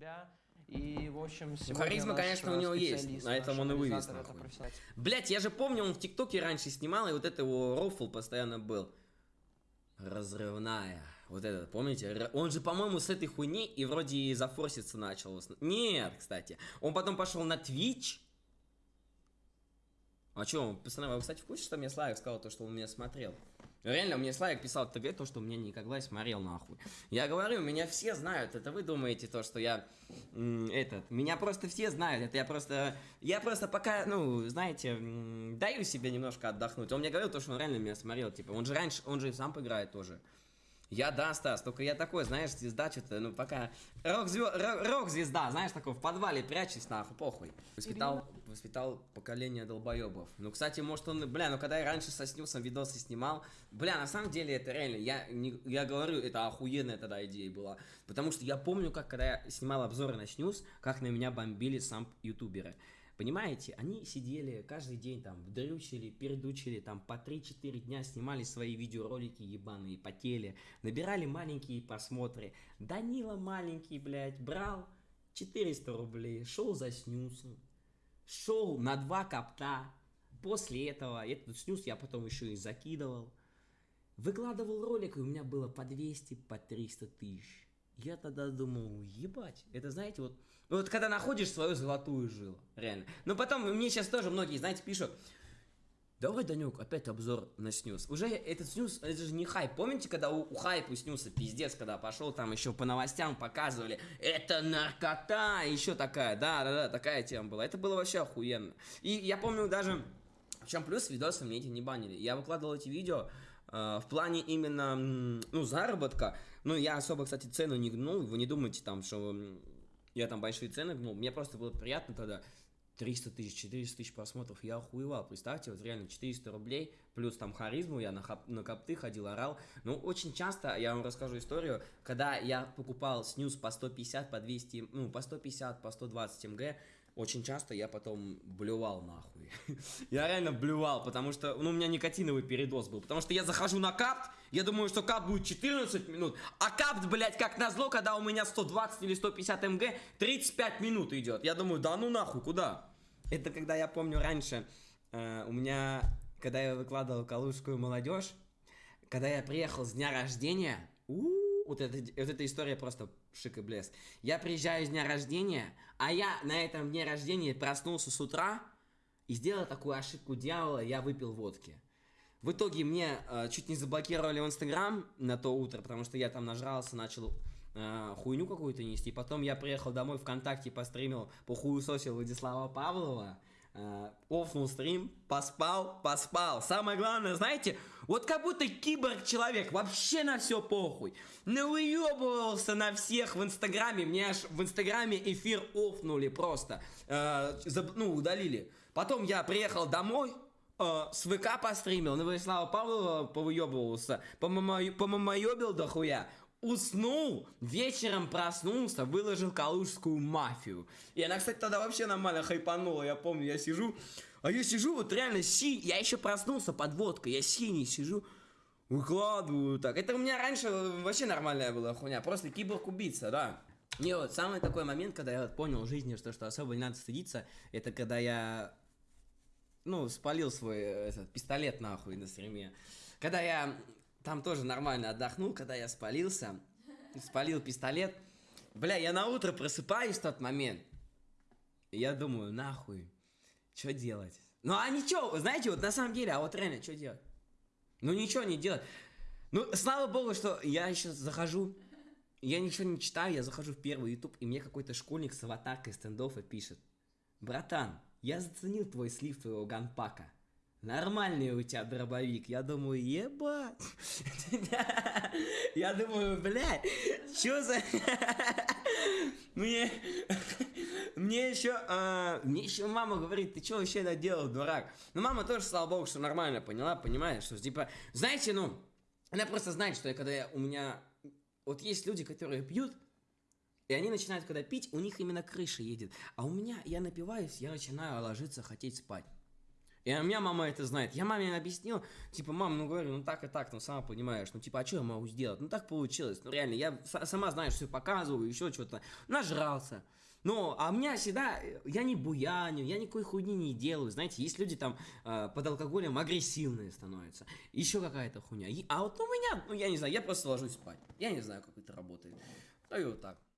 себя. И, в общем, харизма, конечно, у него есть, на этом он и вывез. Блять, я же помню, он в ТикТоке раньше снимал, и вот это его рофл постоянно был. Разрывная. Вот этот, помните? Он же, по-моему, с этой хуйни и вроде и зафорситься начал. Нет, кстати. Он потом пошел на Twitch. А чё, пацаны, вы, кстати, в курсе, что мне Славик сказал, то, что он меня смотрел? Реально, мне Славик писал в ТГ то, что меня никогда смотрел нахуй. Я говорю, меня все знают, это вы думаете то, что я этот, меня просто все знают, это я просто, я просто пока, ну, знаете, даю себе немножко отдохнуть. Он мне говорил то, что он реально меня смотрел, типа, он же раньше, он же и сам поиграет тоже. Я, да, Стас, только я такой, знаешь, звезда что-то, ну, пока... Рок-звезда, рок-звезда, знаешь, такой, в подвале прячусь, нахуй, похуй. Воспитал, воспитал поколение долбоебов. Ну, кстати, может он, бля, ну, когда я раньше со Снюсом видосы снимал, бля, на самом деле, это реально, я, не- я говорю, это охуенная тогда идея была. Потому что я помню, как, когда я снимал обзоры на Снюс, как на меня бомбили сам ютуберы. Понимаете, они сидели каждый день там, дрючили, передучили, там по 3-4 дня снимали свои видеоролики ебаные, потели, набирали маленькие просмотры. Данила маленький, блядь, брал 400 рублей, шел за снюсом, шел на два копта. После этого, этот снюс я потом еще и закидывал. Выкладывал ролик, и у меня было по 200, по 300 тысяч. Я тогда думал, ебать, это знаете, вот, вот когда находишь свою золотую жилу, реально. Но потом мне сейчас тоже многие, знаете, пишут, давай, Данек, опять обзор на снюс. Уже этот снюс, это же не хайп. Помните, когда у, у хайпа снюса пиздец, когда пошел там еще по новостям показывали, это наркота, еще такая, да-да-да, такая тема была. Это было вообще охуенно. И я помню даже, в чем плюс, видосы мне эти не банили. Я выкладывал эти видео в плане именно, ну, заработка. Ну, я особо, кстати, цену не гнул. Вы не думайте там, что я там большие цены гнул. Мне просто было приятно тогда. 300 тысяч, 400 тысяч просмотров, я охуевал, представьте, вот реально 400 рублей, плюс там харизму, я на, хап- на копты ходил, орал, ну, очень часто, я вам расскажу историю, когда я покупал снюс по 150, по 200, ну, по 150, по 120 МГ, очень часто я потом блювал нахуй. я реально блювал, потому что, ну, у меня никотиновый передоз был. Потому что я захожу на капт, я думаю, что капт будет 14 минут, а капт, блядь, как назло, когда у меня 120 или 150 МГ, 35 минут идет. Я думаю, да ну нахуй, куда? Это когда я помню раньше, э, у меня, когда я выкладывал калужскую молодежь, когда я приехал с дня рождения, у, вот, эта, вот эта история просто шик и блеск. Я приезжаю с дня рождения, а я на этом дне рождения проснулся с утра и сделал такую ошибку дьявола, я выпил водки. В итоге мне э, чуть не заблокировали в Инстаграм на то утро, потому что я там нажрался, начал э, хуйню какую-то нести. Потом я приехал домой ВКонтакте, постримил, похуесосил Владислава Павлова, офнул стрим, поспал, поспал. Самое главное, знаете, вот как будто киборг-человек, вообще на все похуй. Навыебывался на всех в Инстаграме, мне аж в Инстаграме эфир офнули просто, э, заб- ну, удалили. Потом я приехал домой, э, с ВК постримил, на Владислава Павлова повыебывался, помамоебил дохуя, уснул, вечером проснулся, выложил калужскую мафию. И она, кстати, тогда вообще нормально хайпанула, я помню, я сижу, а я сижу вот реально си, я еще проснулся под водкой, я синий сижу, выкладываю так. Это у меня раньше вообще нормальная была хуйня, просто киборг-убийца, да. И вот самый такой момент, когда я вот понял в жизни, что, что особо не надо стыдиться, это когда я ну, спалил свой э, этот, пистолет нахуй на стриме. Когда я там тоже нормально отдохнул, когда я спалился, спалил пистолет, бля, я на утро просыпаюсь в тот момент, и я думаю, нахуй, что делать? Ну, а ничего, знаете, вот на самом деле, а вот реально, что делать? Ну, ничего не делать. Ну, слава богу, что я еще захожу, я ничего не читаю, я захожу в первый YouTube, и мне какой-то школьник с аватаркой стендоффа пишет. Братан, я заценил твой слив твоего ганпака. Нормальный у тебя дробовик. Я думаю, ебать. Я думаю, блядь, что за... Мне... Мне еще... а, Мне еще мама говорит, ты что вообще наделал, дурак? Ну, мама тоже, слава богу, что нормально поняла, понимаешь, что, типа, знаете, ну, она просто знает, что я, когда я, у меня... Вот есть люди, которые пьют, и они начинают, когда пить, у них именно крыша едет. А у меня, я напиваюсь, я начинаю ложиться, хотеть спать. И у меня мама это знает. Я маме объяснил, типа, мам, ну говорю, ну так и так, ну сама понимаешь, ну типа, а что я могу сделать? Ну так получилось, ну реально, я сама, знаешь, все показываю, еще что-то, нажрался. Ну, а у меня всегда, э, я не буяню, я никакой хуйни не делаю, знаете, есть люди там э, под алкоголем агрессивные становятся, еще какая-то хуйня. И- а вот у меня, ну я не знаю, я просто ложусь спать, я не знаю, как это работает. Ну и вот так.